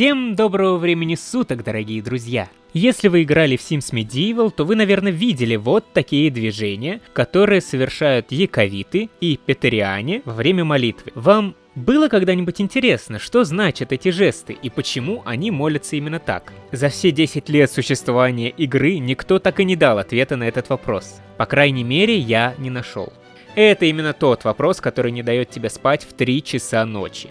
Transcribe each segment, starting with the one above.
Всем доброго времени суток, дорогие друзья! Если вы играли в Sims Medieval, то вы, наверное, видели вот такие движения, которые совершают яковиты и петериане во время молитвы. Вам было когда-нибудь интересно, что значат эти жесты и почему они молятся именно так? За все 10 лет существования игры никто так и не дал ответа на этот вопрос. По крайней мере, я не нашел. Это именно тот вопрос, который не дает тебе спать в 3 часа ночи.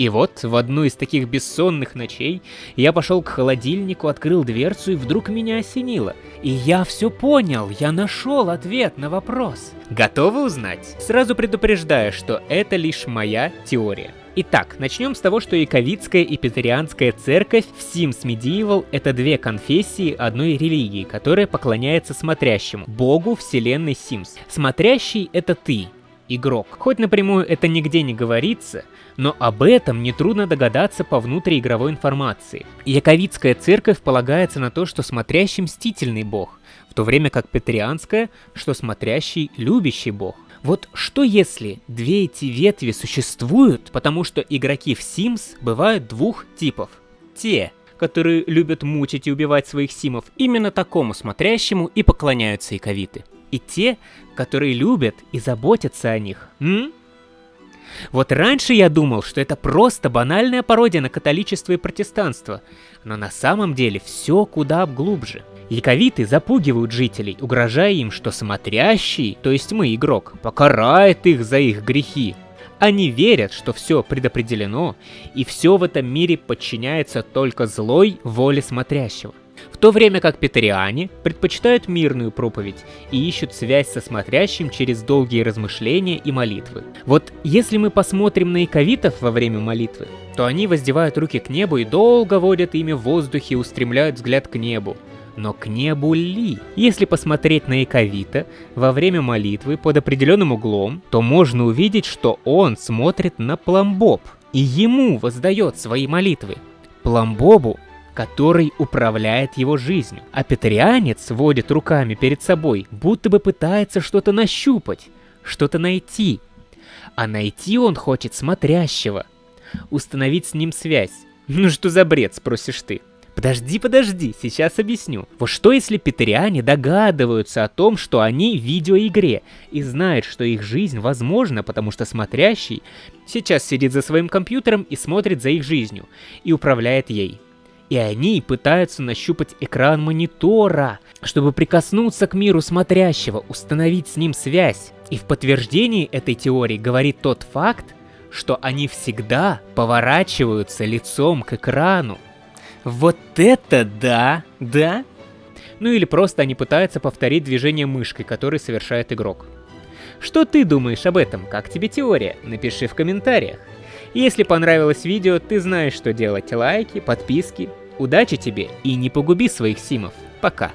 И вот, в одну из таких бессонных ночей, я пошел к холодильнику, открыл дверцу, и вдруг меня осенило. И я все понял, я нашел ответ на вопрос. Готовы узнать? Сразу предупреждаю, что это лишь моя теория. Итак, начнем с того, что Яковицкая и Петерианская церковь в Sims Medieval — это две конфессии одной религии, которая поклоняется смотрящему, богу вселенной Sims. Смотрящий — это ты, игрок. Хоть напрямую это нигде не говорится, но об этом нетрудно догадаться по внутриигровой информации. Яковицкая церковь полагается на то, что смотрящий мстительный бог, в то время как Петрианская, что смотрящий любящий бог. Вот что если две эти ветви существуют, потому что игроки в Sims бывают двух типов. Те, которые любят мучить и убивать своих симов, именно такому смотрящему и поклоняются яковиты и те, которые любят и заботятся о них. М? Вот раньше я думал, что это просто банальная пародия на католичество и протестанство, но на самом деле все куда глубже. Яковиты запугивают жителей, угрожая им, что смотрящий, то есть мы, игрок, покарает их за их грехи. Они верят, что все предопределено, и все в этом мире подчиняется только злой воле смотрящего. В то время как петериане предпочитают мирную проповедь и ищут связь со смотрящим через долгие размышления и молитвы. Вот если мы посмотрим на иковитов во время молитвы, то они воздевают руки к небу и долго водят ими в воздухе и устремляют взгляд к небу. Но к небу ли? Если посмотреть на Иковита во время молитвы под определенным углом, то можно увидеть, что он смотрит на Пламбоб и ему воздает свои молитвы. Пламбобу который управляет его жизнью. А петрианец водит руками перед собой, будто бы пытается что-то нащупать, что-то найти. А найти он хочет смотрящего. Установить с ним связь. Ну что за бред, спросишь ты? Подожди, подожди, сейчас объясню. Вот что если петериане догадываются о том, что они в видеоигре, и знают, что их жизнь возможна, потому что смотрящий сейчас сидит за своим компьютером и смотрит за их жизнью, и управляет ей и они пытаются нащупать экран монитора, чтобы прикоснуться к миру смотрящего, установить с ним связь. И в подтверждении этой теории говорит тот факт, что они всегда поворачиваются лицом к экрану. Вот это да, да? Ну или просто они пытаются повторить движение мышкой, которое совершает игрок. Что ты думаешь об этом? Как тебе теория? Напиши в комментариях. Если понравилось видео, ты знаешь, что делать. Лайки, подписки. Удачи тебе и не погуби своих симов. Пока.